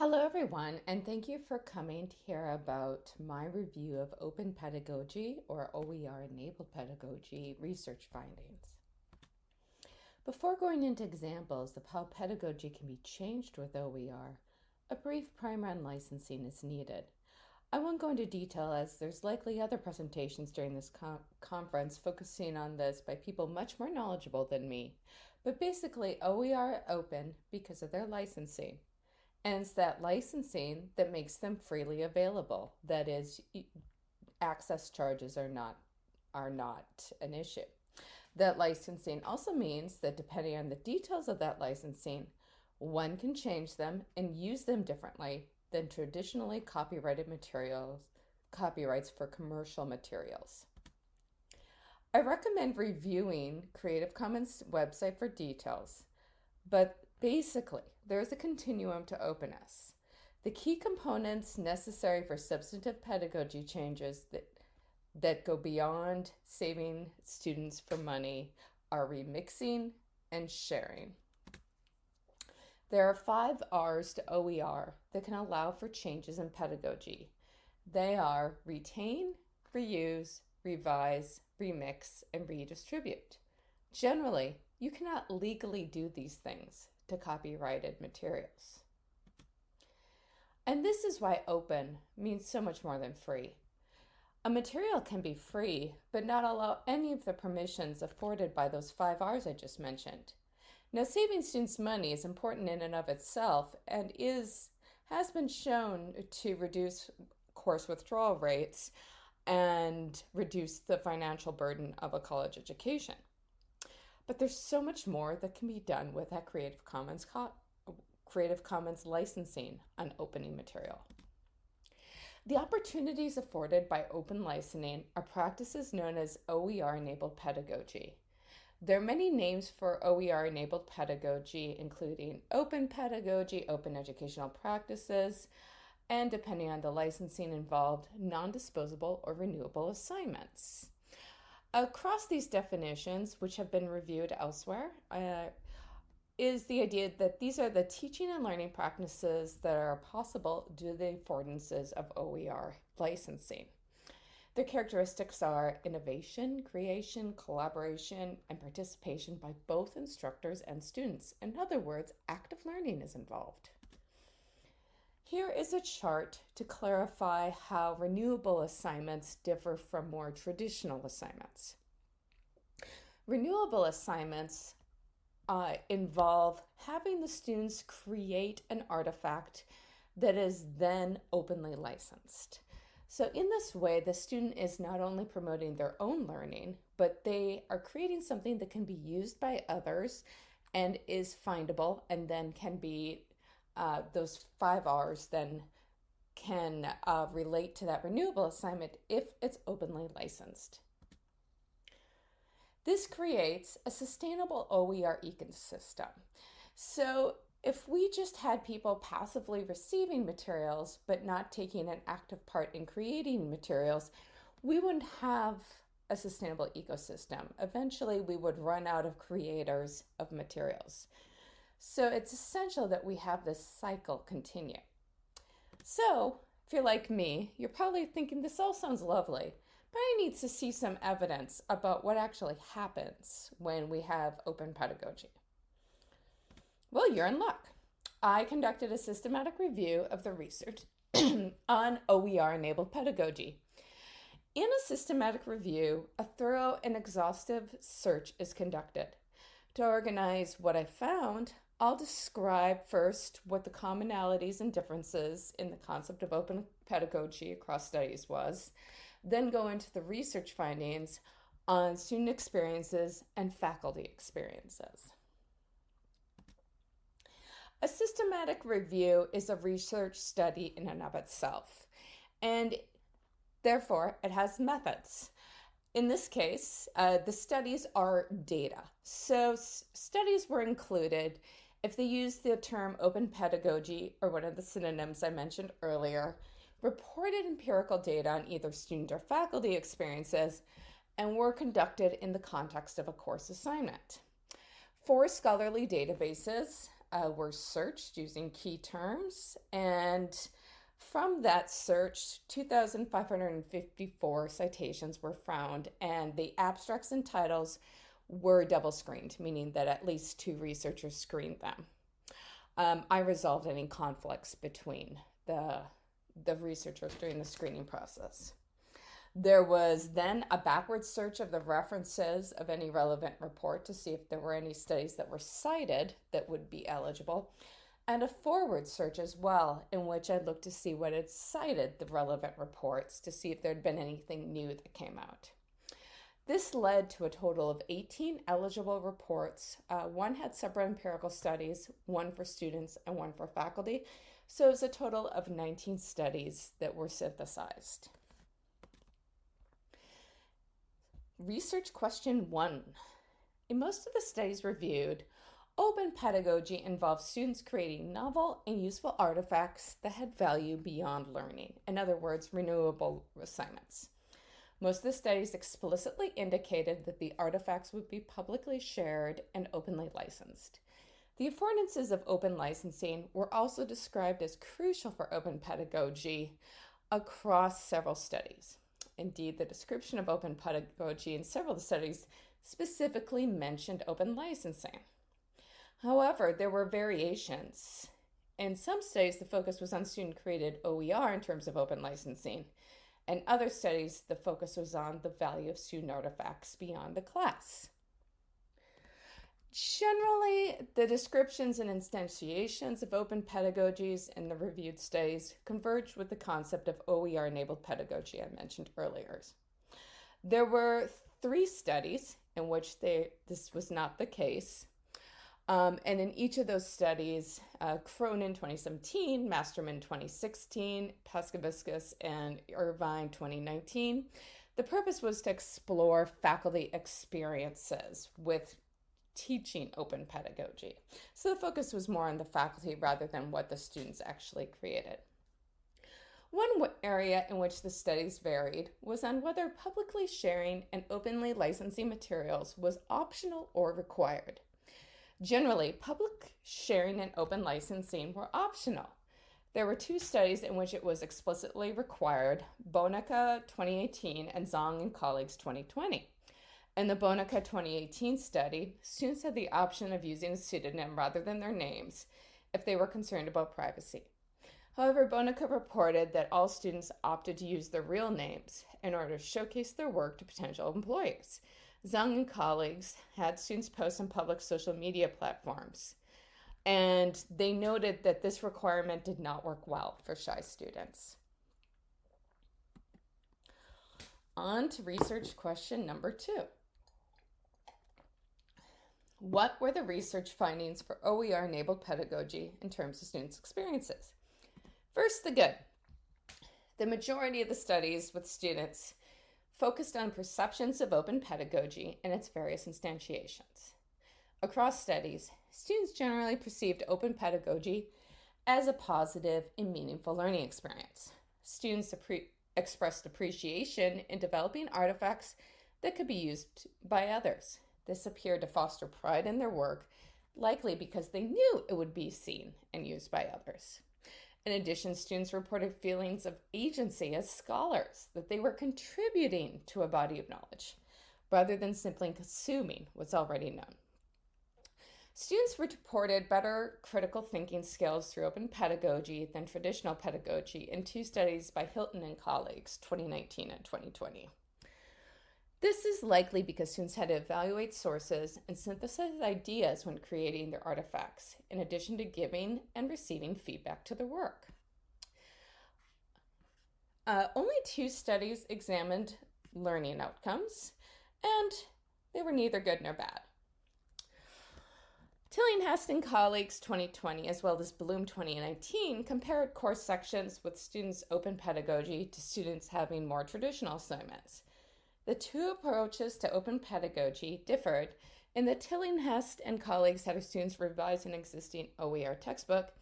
Hello everyone, and thank you for coming to hear about my review of Open Pedagogy or OER Enabled Pedagogy research findings. Before going into examples of how pedagogy can be changed with OER, a brief primer on licensing is needed. I won't go into detail as there's likely other presentations during this conference focusing on this by people much more knowledgeable than me, but basically OER open because of their licensing. And it's that licensing that makes them freely available. That is, access charges are not are not an issue. That licensing also means that depending on the details of that licensing, one can change them and use them differently than traditionally copyrighted materials, copyrights for commercial materials. I recommend reviewing Creative Commons website for details, but Basically, there is a continuum to openness. The key components necessary for substantive pedagogy changes that, that go beyond saving students for money are remixing and sharing. There are five R's to OER that can allow for changes in pedagogy. They are retain, reuse, revise, remix, and redistribute. Generally, you cannot legally do these things to copyrighted materials. And this is why open means so much more than free. A material can be free, but not allow any of the permissions afforded by those five R's I just mentioned. Now, saving students money is important in and of itself and is has been shown to reduce course withdrawal rates and reduce the financial burden of a college education. But there's so much more that can be done with that Creative Commons Creative Commons licensing on opening material. The opportunities afforded by open licensing are practices known as OER-enabled pedagogy. There are many names for OER-enabled pedagogy, including open pedagogy, open educational practices, and depending on the licensing involved, non-disposable or renewable assignments. Across these definitions, which have been reviewed elsewhere, uh, is the idea that these are the teaching and learning practices that are possible due to the affordances of OER licensing. Their characteristics are innovation, creation, collaboration, and participation by both instructors and students. In other words, active learning is involved. Here is a chart to clarify how renewable assignments differ from more traditional assignments. Renewable assignments uh, involve having the students create an artifact that is then openly licensed. So in this way, the student is not only promoting their own learning, but they are creating something that can be used by others and is findable and then can be uh, those five R's then can uh, relate to that renewable assignment if it's openly licensed. This creates a sustainable OER ecosystem. So if we just had people passively receiving materials but not taking an active part in creating materials, we wouldn't have a sustainable ecosystem. Eventually, we would run out of creators of materials. So it's essential that we have this cycle continue. So if you're like me, you're probably thinking this all sounds lovely, but I need to see some evidence about what actually happens when we have open pedagogy. Well, you're in luck. I conducted a systematic review of the research on OER-enabled pedagogy. In a systematic review, a thorough and exhaustive search is conducted. To organize what I found, I'll describe first what the commonalities and differences in the concept of open pedagogy across studies was, then go into the research findings on student experiences and faculty experiences. A systematic review is a research study in and of itself, and therefore it has methods. In this case, uh, the studies are data. So studies were included if they use the term open pedagogy or one of the synonyms I mentioned earlier, reported empirical data on either student or faculty experiences and were conducted in the context of a course assignment. Four scholarly databases uh, were searched using key terms, and from that search, 2,554 citations were found, and the abstracts and titles were double screened, meaning that at least two researchers screened them. Um, I resolved any conflicts between the, the researchers during the screening process. There was then a backward search of the references of any relevant report to see if there were any studies that were cited that would be eligible, and a forward search as well, in which I looked to see what had cited the relevant reports to see if there had been anything new that came out. This led to a total of 18 eligible reports. Uh, one had separate empirical studies, one for students and one for faculty. So it was a total of 19 studies that were synthesized. Research question one. In most of the studies reviewed, open pedagogy involves students creating novel and useful artifacts that had value beyond learning. In other words, renewable assignments. Most of the studies explicitly indicated that the artifacts would be publicly shared and openly licensed. The affordances of open licensing were also described as crucial for open pedagogy across several studies. Indeed, the description of open pedagogy in several of the studies specifically mentioned open licensing. However, there were variations. In some studies, the focus was on student-created OER in terms of open licensing. In other studies, the focus was on the value of student artifacts beyond the class. Generally, the descriptions and instantiations of open pedagogies in the reviewed studies converged with the concept of OER-enabled pedagogy I mentioned earlier. There were three studies in which they, this was not the case. Um, and in each of those studies, uh, Cronin 2017, Masterman 2016, Paskevicius, and Irvine 2019, the purpose was to explore faculty experiences with teaching open pedagogy. So the focus was more on the faculty rather than what the students actually created. One area in which the studies varied was on whether publicly sharing and openly licensing materials was optional or required. Generally, public sharing and open licensing were optional. There were two studies in which it was explicitly required, Bonica 2018 and Zhang and colleagues 2020. In the Bonica 2018 study, students had the option of using a pseudonym rather than their names if they were concerned about privacy. However, Bonica reported that all students opted to use their real names in order to showcase their work to potential employers. Zhang and colleagues had students post on public social media platforms, and they noted that this requirement did not work well for shy students. On to research question number two. What were the research findings for OER-enabled pedagogy in terms of students' experiences? First, the good. The majority of the studies with students focused on perceptions of open pedagogy and its various instantiations. Across studies, students generally perceived open pedagogy as a positive and meaningful learning experience. Students expressed appreciation in developing artifacts that could be used by others. This appeared to foster pride in their work, likely because they knew it would be seen and used by others. In addition, students reported feelings of agency as scholars, that they were contributing to a body of knowledge, rather than simply consuming what's already known. Students reported better critical thinking skills through open pedagogy than traditional pedagogy in two studies by Hilton and colleagues, 2019 and 2020. This is likely because students had to evaluate sources and synthesize ideas when creating their artifacts, in addition to giving and receiving feedback to their work. Uh, only two studies examined learning outcomes, and they were neither good nor bad. Tillinghast and colleagues 2020 as well as Bloom 2019 compared course sections with students' open pedagogy to students having more traditional assignments. The two approaches to open pedagogy differed in that Tillinghast and colleagues had students revise an existing OER textbook,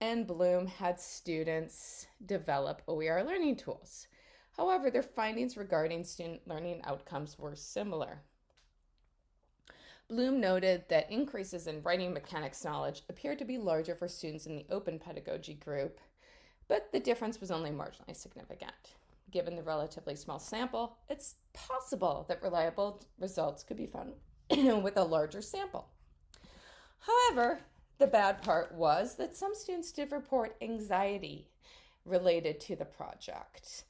and Bloom had students develop OER learning tools. However, their findings regarding student learning outcomes were similar. Bloom noted that increases in writing mechanics knowledge appeared to be larger for students in the open pedagogy group, but the difference was only marginally significant. Given the relatively small sample, it's possible that reliable results could be found with a larger sample. However, the bad part was that some students did report anxiety related to the project.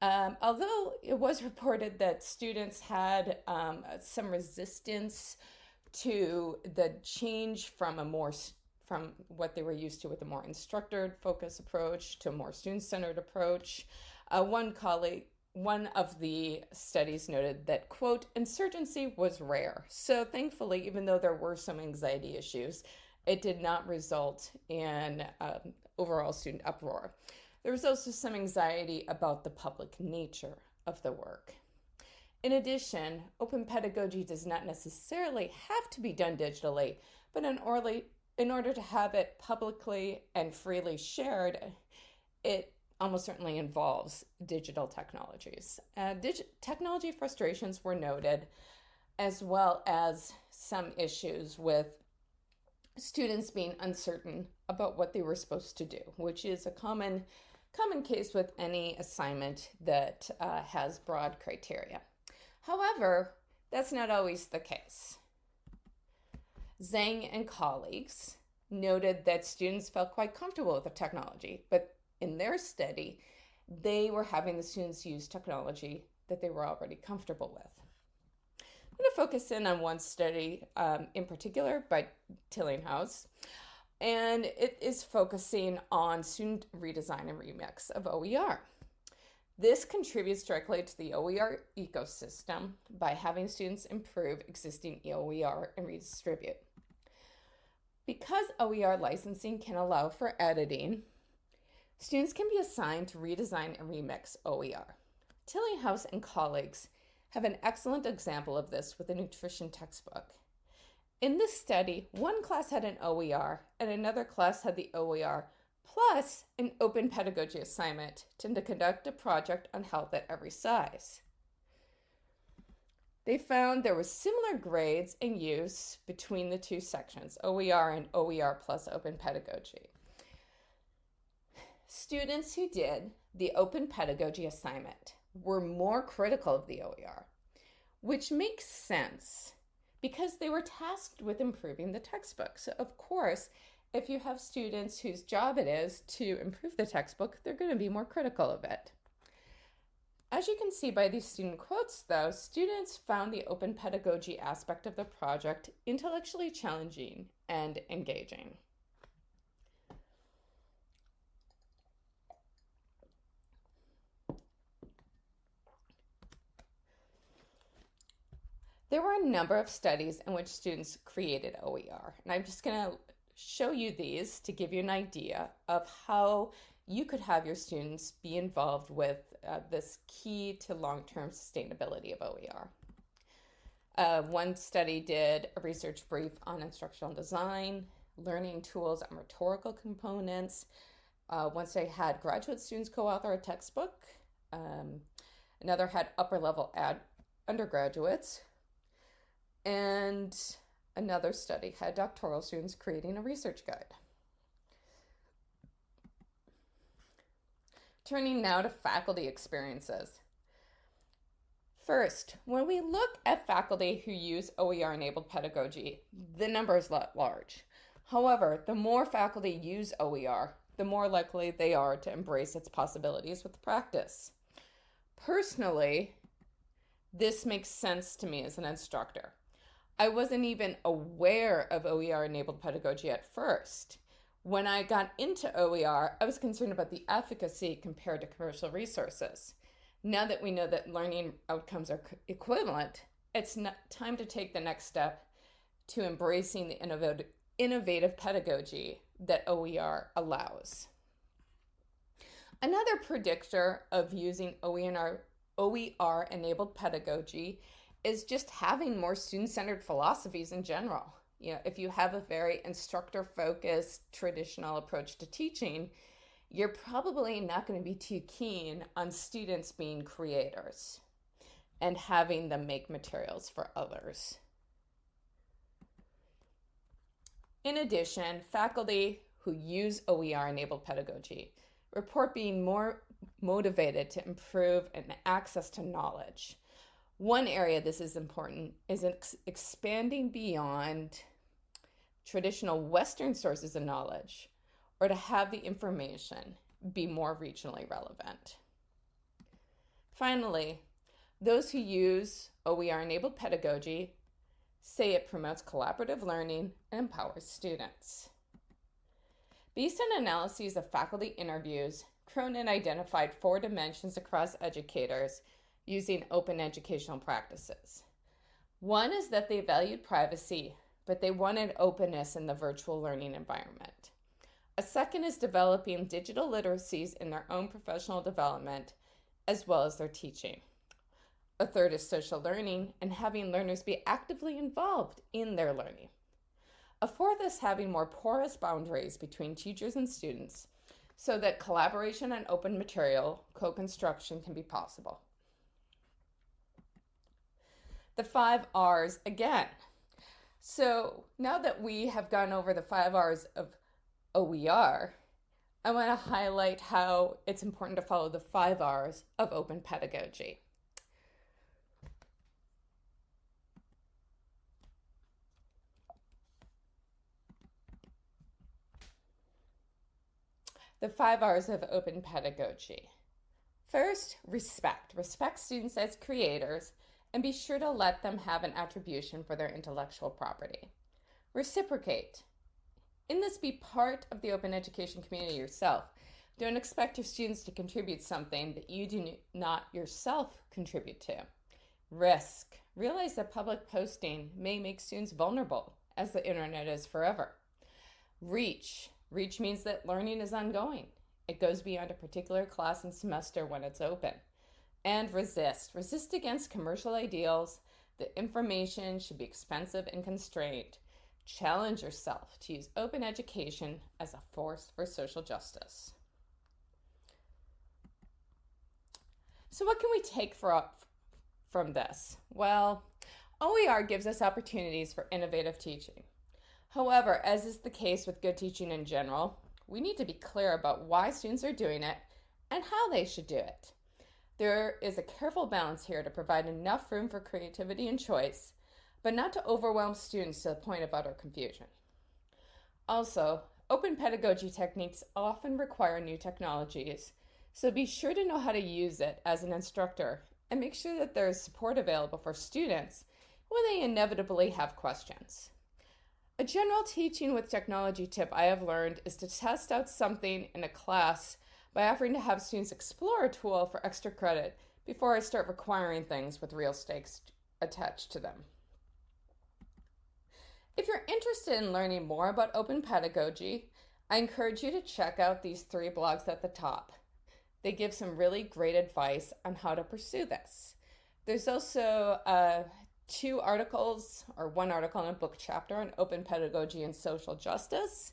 Um, although it was reported that students had um, some resistance to the change from a more from what they were used to with a more instructor focused approach to a more student centered approach. Uh, one colleague, one of the studies noted that, quote, insurgency was rare. So thankfully, even though there were some anxiety issues, it did not result in um, overall student uproar. There was also some anxiety about the public nature of the work. In addition, open pedagogy does not necessarily have to be done digitally, but in, in order to have it publicly and freely shared, it almost certainly involves digital technologies. Uh, technology frustrations were noted, as well as some issues with students being uncertain about what they were supposed to do, which is a common common case with any assignment that uh, has broad criteria. However, that's not always the case. Zhang and colleagues noted that students felt quite comfortable with the technology, but in their study, they were having the students use technology that they were already comfortable with. I'm going to focus in on one study um, in particular by Tillinghast, and it is focusing on student redesign and remix of OER. This contributes directly to the OER ecosystem by having students improve existing OER and redistribute. Because OER licensing can allow for editing, students can be assigned to redesign and remix OER. Tillinghast and colleagues have an excellent example of this with a nutrition textbook. In this study, one class had an OER and another class had the OER plus an open pedagogy assignment to conduct a project on health at every size. They found there was similar grades and use between the two sections, OER and OER plus open pedagogy. Students who did the open pedagogy assignment were more critical of the OER, which makes sense because they were tasked with improving the textbook. So, of course, if you have students whose job it is to improve the textbook, they're going to be more critical of it. As you can see by these student quotes, though, students found the open pedagogy aspect of the project intellectually challenging and engaging. There were a number of studies in which students created OER, and I'm just going to show you these to give you an idea of how you could have your students be involved with uh, this key to long-term sustainability of OER. Uh, one study did a research brief on instructional design, learning tools and rhetorical components. Uh, one had graduate students co-author a textbook. Um, another had upper level ad undergraduates. And Another study had doctoral students creating a research guide. Turning now to faculty experiences. First, when we look at faculty who use OER enabled pedagogy, the number is large. However, the more faculty use OER, the more likely they are to embrace its possibilities with practice. Personally, this makes sense to me as an instructor. I wasn't even aware of OER enabled pedagogy at first. When I got into OER, I was concerned about the efficacy compared to commercial resources. Now that we know that learning outcomes are equivalent, it's time to take the next step to embracing the innovative, pedagogy that OER allows. Another predictor of using OER enabled pedagogy is just having more student centered philosophies in general. You know, if you have a very instructor focused traditional approach to teaching, you're probably not going to be too keen on students being creators and having them make materials for others. In addition, faculty who use OER enabled pedagogy report being more motivated to improve and access to knowledge. One area this is important is ex expanding beyond traditional Western sources of knowledge or to have the information be more regionally relevant. Finally, those who use OER enabled pedagogy say it promotes collaborative learning and empowers students. Based on analyses of faculty interviews, Cronin identified four dimensions across educators using open educational practices. One is that they valued privacy, but they wanted openness in the virtual learning environment. A second is developing digital literacies in their own professional development as well as their teaching. A third is social learning and having learners be actively involved in their learning. A fourth is having more porous boundaries between teachers and students so that collaboration and open material co-construction can be possible. The five R's again. So now that we have gone over the five R's of OER, I want to highlight how it's important to follow the five R's of open pedagogy. The five R's of open pedagogy. First, respect. Respect students as creators and be sure to let them have an attribution for their intellectual property. Reciprocate. In this, be part of the open education community yourself. Don't expect your students to contribute something that you do not yourself contribute to. Risk. Realize that public posting may make students vulnerable, as the internet is forever. Reach. Reach means that learning is ongoing. It goes beyond a particular class and semester when it's open. And resist. Resist against commercial ideals that information should be expensive and constrained. Challenge yourself to use open education as a force for social justice. So what can we take for, from this? Well, OER gives us opportunities for innovative teaching. However, as is the case with good teaching in general, we need to be clear about why students are doing it and how they should do it. There is a careful balance here to provide enough room for creativity and choice, but not to overwhelm students to the point of utter confusion. Also, open pedagogy techniques often require new technologies, so be sure to know how to use it as an instructor and make sure that there is support available for students when they inevitably have questions. A general teaching with technology tip I have learned is to test out something in a class by offering to have students explore a tool for extra credit before I start requiring things with real stakes attached to them. If you're interested in learning more about open pedagogy, I encourage you to check out these three blogs at the top. They give some really great advice on how to pursue this. There's also uh, two articles or one article and a book chapter on open pedagogy and social justice.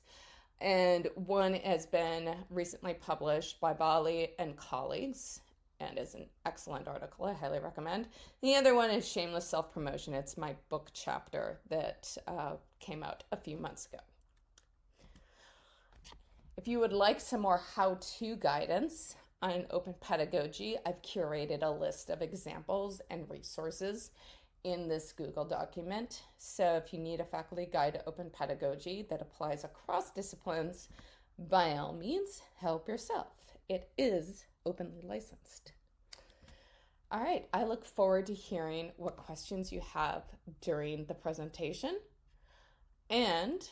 And one has been recently published by Bali and colleagues and is an excellent article. I highly recommend. The other one is Shameless Self Promotion. It's my book chapter that uh, came out a few months ago. If you would like some more how to guidance on open pedagogy, I've curated a list of examples and resources in this Google document. So if you need a faculty guide to open pedagogy that applies across disciplines, by all means, help yourself. It is openly licensed. All right, I look forward to hearing what questions you have during the presentation. And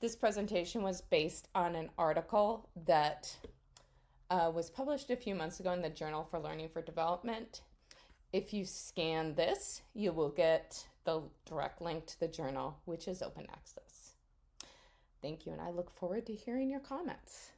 this presentation was based on an article that uh, was published a few months ago in the Journal for Learning for Development if you scan this, you will get the direct link to the journal, which is open access. Thank you, and I look forward to hearing your comments.